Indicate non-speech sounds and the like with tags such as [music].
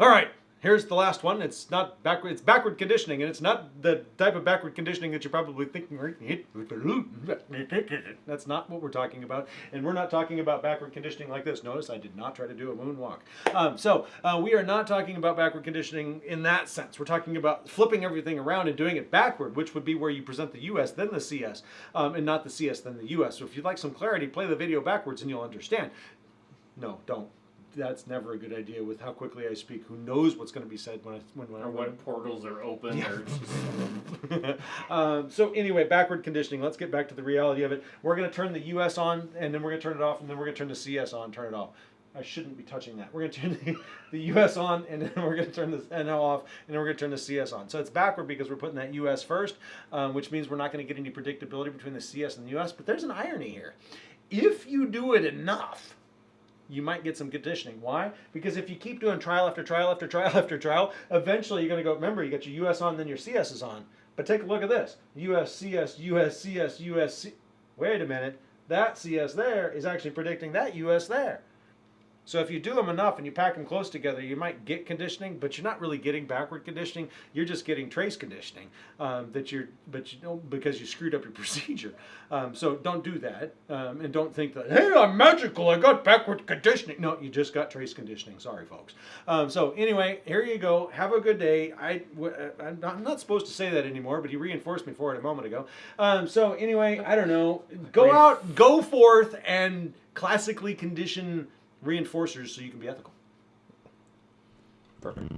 All right, here's the last one. It's not backward. It's backward conditioning, and it's not the type of backward conditioning that you're probably thinking. That's not what we're talking about, and we're not talking about backward conditioning like this. Notice I did not try to do a moonwalk. Um, so uh, we are not talking about backward conditioning in that sense. We're talking about flipping everything around and doing it backward, which would be where you present the U.S. then the CS, um, and not the CS then the U.S. So if you'd like some clarity, play the video backwards and you'll understand. No, don't that's never a good idea with how quickly I speak. Who knows what's going to be said when I when, when or when [laughs] portals are open. Yeah. Or [laughs] um, so anyway, backward conditioning. Let's get back to the reality of it. We're going to turn the US on, and then we're going to turn it off, and then we're going to turn the CS on, turn it off. I shouldn't be touching that. We're going to turn the, [laughs] the US on, and then we're going to turn the NO off, and then we're going to turn the CS on. So it's backward because we're putting that US first, um, which means we're not going to get any predictability between the CS and the US. But there's an irony here. If you do it enough, you might get some conditioning. Why? Because if you keep doing trial after trial after trial [laughs] after trial, eventually you're going to go, remember, you got your US on, then your CS is on. But take a look at this. US, CS, US, CS, US, C Wait a minute. That CS there is actually predicting that US there. So if you do them enough and you pack them close together, you might get conditioning, but you're not really getting backward conditioning. You're just getting trace conditioning um, that you're, but you don't because you screwed up your [laughs] procedure. Um, so don't do that, um, and don't think that hey, I'm magical. I got backward conditioning. No, you just got trace conditioning. Sorry, folks. Um, so anyway, here you go. Have a good day. I I'm not, I'm not supposed to say that anymore, but he reinforced me for it a moment ago. Um, so anyway, I don't know. Go out, go forth, and classically condition reinforcers so you can be ethical. Perfect.